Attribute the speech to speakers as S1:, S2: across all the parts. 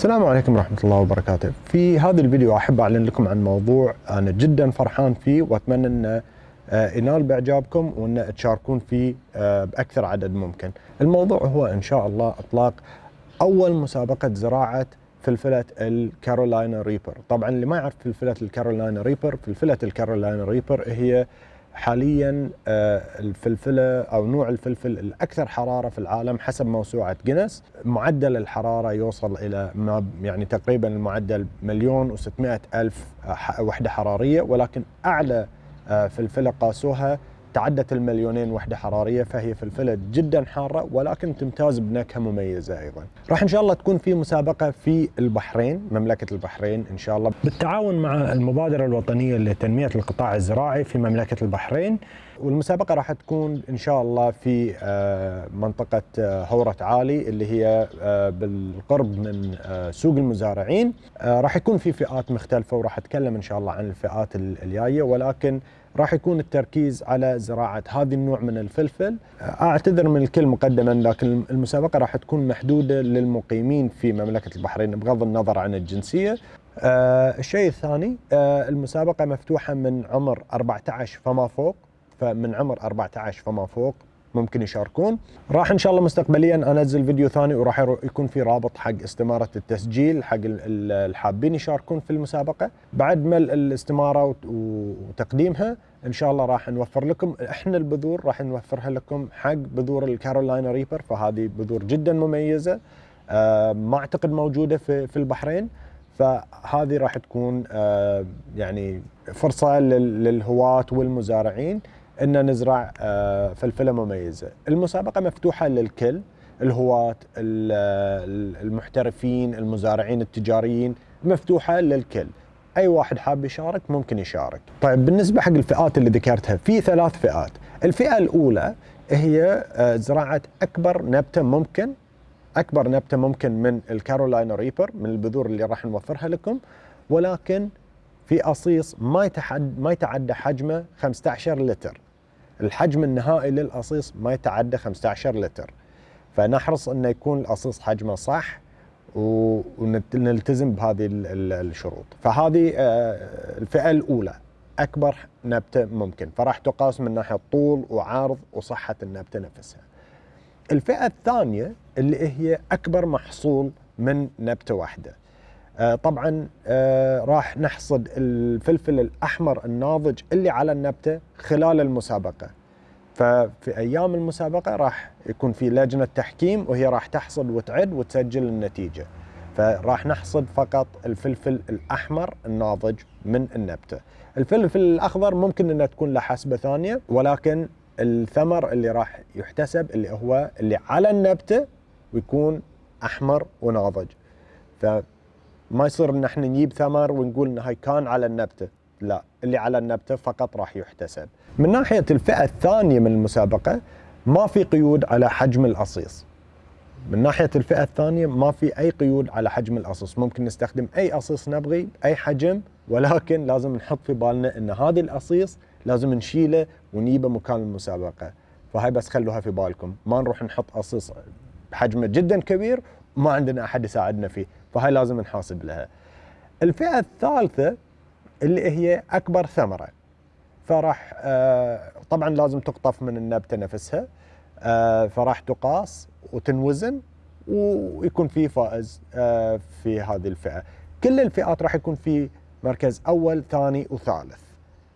S1: السلام عليكم ورحمة الله وبركاته. في هذا الفيديو أحب أعلن لكم عن موضوع أنا جدا فرحان فيه وأتمنى أن آه، ينال بإعجابكم وأن تشاركون فيه آه، بأكثر عدد ممكن. الموضوع هو إن شاء الله إطلاق أول مسابقة زراعة فلفلة ال Carolina Reaper. طبعا اللي ما يعرف فلفلة ال Carolina Reaper فلفلة ال Carolina Reaper هي حاليا آه، الفلفلة أو نوع الفلفل الأكثر حرارة في العالم حسب موسوعة جينيس. معدل الحرارة يوصل إلى ما يعني تقريبا المعدل مليون و600 ألف وحدة حرارية ولكن أعلى آه، فلفلة قاسوها تعدت المليونين وحدة حرارية فهي فلفله جدا حارة ولكن تمتاز بنكهة مميزة أيضا. راح إن شاء الله تكون في مسابقة في البحرين مملكة البحرين إن شاء الله بالتعاون مع المبادرة الوطنية لتنمية القطاع الزراعي في مملكة البحرين والمسابقة راح تكون إن شاء الله في آه، منطقة آه، هورة عالي اللي هي آه، بالقرب من سوق المزارعين راح يكون في فئات مختلفة وراح أتكلم إن شاء الله عن الفئات الجاية ولكن راح يكون التركيز على زراعة هذا النوع من الفلفل. أعتذر من الكل مقدما لكن المسابقة راح تكون محدودة للمقيمين في مملكة البحرين بغض النظر عن الجنسية. آه الشيء الثاني آه المسابقة مفتوحة من عمر 14 فما فوق فمن عمر 14 فما فوق. ممكن يشاركون. راح إن شاء الله مستقبليا أنزل فيديو ثاني وراح يكون في رابط حق استمارة التسجيل حق الحابين يشاركون في المسابقة. بعد ما الاستمارة وتقديمها إن شاء الله راح نوفر لكم إحنا البذور راح نوفرها لكم حق بذور الكارولاينا ريبر. فهذه بذور جدا مميزة آه، ما أعتقد موجودة في في البحرين. فهذه راح تكون آه، يعني فرصة للهواة والمزارعين إن نزرع آه، فلفلة مميزة. المسابقة مفتوحة للكل الهواة المحترفين المزارعين التجاريين مفتوحة للكل. أي واحد حاب يشارك ممكن يشارك. طيب بالنسبة حق الفئات اللي ذكرتها في ثلاث فئات. الفئة الأولى هي آه، زراعة أكبر نبتة ممكن أكبر نبتة ممكن من الكارولاينا ريبر من البذور اللي راح نوفرها لكم ولكن في أصيص ما يتحد ما يتعدى حجمه 15 لتر. الحجم النهائي للأصيص ما يتعدى 15 لتر. فنحرص أنه يكون الأصيص حجمه صح ونلتزم بهذه الشروط. فهذه آه، الفئة الأولى أكبر نبتة ممكن. فراح تقاس من ناحية طول وعرض وصحة النبتة نفسها. الفئة الثانية اللي هي أكبر محصول من نبتة واحدة. طبعا آه، راح نحصد الفلفل الأحمر الناضج اللي على النبتة خلال المسابقة. ففي أيام المسابقة راح يكون في لجنة تحكيم وهي راح تحصد وتعد وتسجل النتيجة. فراح نحصد فقط الفلفل الأحمر الناضج من النبتة. الفلفل الأخضر ممكن إنها تكون له حسبه ثانية ولكن الثمر اللي راح يحتسب اللي هو اللي على النبتة ويكون أحمر وناضج. ف ما يصير إن إحنا نجيب ثمر ونقول إن هاي كان على النبتة. لا اللي على النبتة فقط راح يحتسب. من ناحية الفئة الثانية من المسابقة ما في قيود على حجم الأصيص. من ناحية الفئة الثانية ما في أي قيود على حجم الأصيص. ممكن نستخدم أي أصيص نبغي أي حجم ولكن لازم نحط في بالنا إن هذه الأصيص لازم نشيله ونجيبه مكان المسابقة. فهاي بس خلوها في بالكم. ما نروح نحط أصيص بحجمه جدا كبير وما عندنا أحد يساعدنا فيه. فهاي لازم نحاسب لها. الفئة الثالثة اللي هي أكبر ثمرة. فراح آه طبعا لازم تقطف من النبته نفسها آه فراح تقاس وتنوزن ويكون في فائز آه في هذه الفئة. كل الفئات راح يكون في مركز أول ثاني وثالث.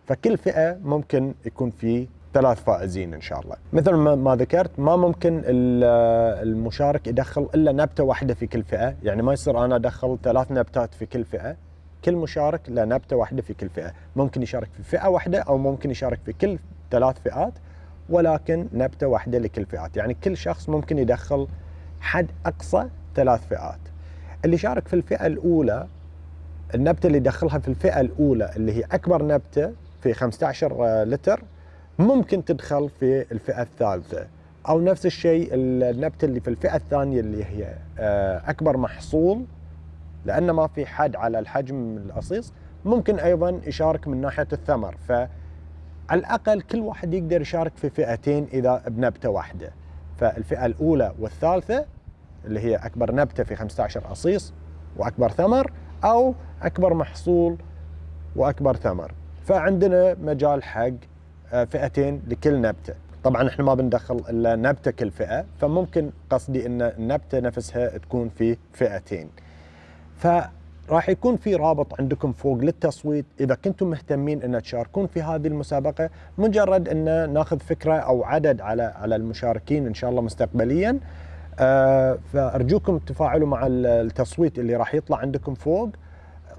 S1: فكل فئة ممكن يكون في ثلاث فائزين إن شاء الله. مثل ما ذكرت ما ممكن المشارك يدخل إلا نبتة واحدة في كل فئة. يعني ما يصير أنا أدخل ثلاث نبتات في كل فئة. كل مشارك له نبتة واحدة في كل فئة. ممكن يشارك في فئة واحدة أو ممكن يشارك في كل ثلاث فئات ولكن نبتة واحدة لكل فئات. يعني كل شخص ممكن يدخل حد أقصى ثلاث فئات. اللي شارك في الفئة الأولى النبتة اللي يدخلها في الفئة الأولى اللي هي أكبر نبتة في 15 لتر ممكن تدخل في الفئة الثالثة. أو نفس الشيء النبتة اللي في الفئة الثانية اللي هي آه، أكبر محصول لأن ما في حد على الحجم الأصيص. ممكن أيضا يشارك من ناحية الثمر. فعلى الأقل كل واحد يقدر يشارك في فئتين إذا بنبتة واحدة. فالفئة الأولى والثالثة اللي هي أكبر نبتة في 15 أصيص وأكبر ثمر أو أكبر محصول وأكبر ثمر. فعندنا مجال حق فئتين لكل نبتة. طبعا إحنا ما بندخل إلا نبتة كل فئة فممكن قصدي إن النبته نفسها تكون في فئتين. فراح يكون في رابط عندكم فوق للتصويت. إذا كنتم مهتمين إن تشاركون في هذه المسابقة مجرد إن ناخذ فكرة أو عدد على على المشاركين إن شاء الله مستقبليا. آه فأرجوكم تفاعلوا مع التصويت اللي راح يطلع عندكم فوق.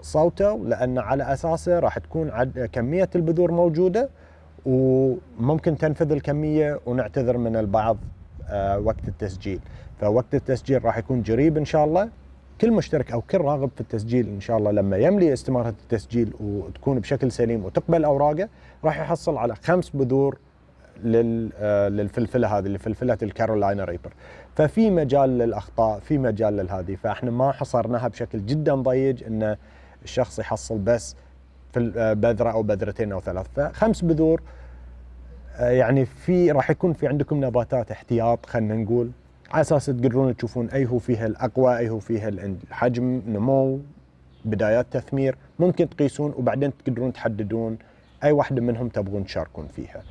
S1: صوتوا لأن على أساسه راح تكون كمية البذور موجودة. وممكن تنفذ الكمية ونعتذر من البعض آه وقت التسجيل. فوقت التسجيل راح يكون قريب إن شاء الله. كل مشترك أو كل راغب في التسجيل إن شاء الله لما يملي استمارة التسجيل وتكون بشكل سليم وتقبل أوراقه راح يحصل على خمس بذور آه، للفلفلة هذه لفلفلة الكارولاينا ريبر. ففي مجال للأخطاء في مجال للهذه. فإحنا ما حصرناها بشكل جدا ضيق إن الشخص يحصل بس في آه، بذرة أو بذرتين أو ثلاث. فخمس بذور آه، يعني في راح يكون في عندكم نباتات احتياط خلينا نقول على أساس تقدرون تشوفون أي هو فيها الأقوى أي هو فيها الحجم نمو بدايات تثمير ممكن تقيسون وبعدين تقدرون تحددون أي واحدة منهم تبغون تشاركون فيها.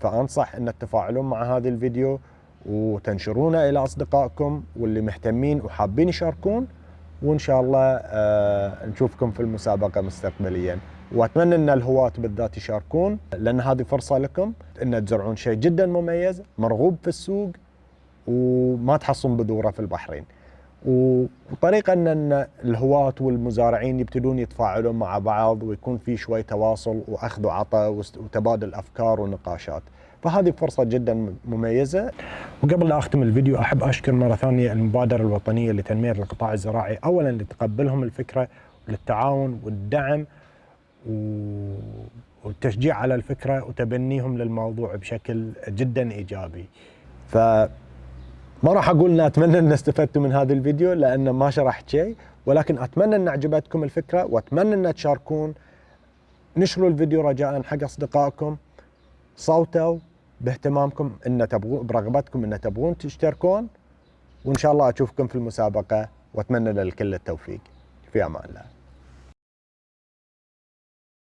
S1: فأنصح إن تتفاعلون مع هذا الفيديو وتنشرونه إلى أصدقائكم واللي مهتمين وحابين يشاركون وإن شاء الله آه نشوفكم في المسابقة مستقبليا. وأتمنى إن الهواة بالذات يشاركون لأن هذه فرصة لكم إن تزرعون شيء جدا مميز مرغوب في السوق وما تحصلون بذورة في البحرين. وطريقة ان الهواة والمزارعين يبتدون يتفاعلون مع بعض ويكون في شوي تواصل وأخذ وعطاء وتبادل أفكار ونقاشات. فهذه فرصة جدا مميزة. وقبل لا أختم الفيديو أحب أشكر مرة ثانية المبادرة الوطنية لتنمية القطاع الزراعي. اولا لتقبلهم الفكرة وللتعاون والدعم والتشجيع على الفكرة وتبنيهم للموضوع بشكل جدا إيجابي. ف ما راح أقول إن أتمنى إن استفدتوا من هذا الفيديو لأن ما شرحت شيء ولكن أتمنى إن عجبتكم الفكرة وأتمنى إن تشاركون. نشروا الفيديو رجاء حق أصدقائكم. صوتوا باهتمامكم إن تبغون برغبتكم إن تبغون تشتركون. وإن شاء الله أشوفكم في المسابقة وأتمنى للكل التوفيق. في أمان الله.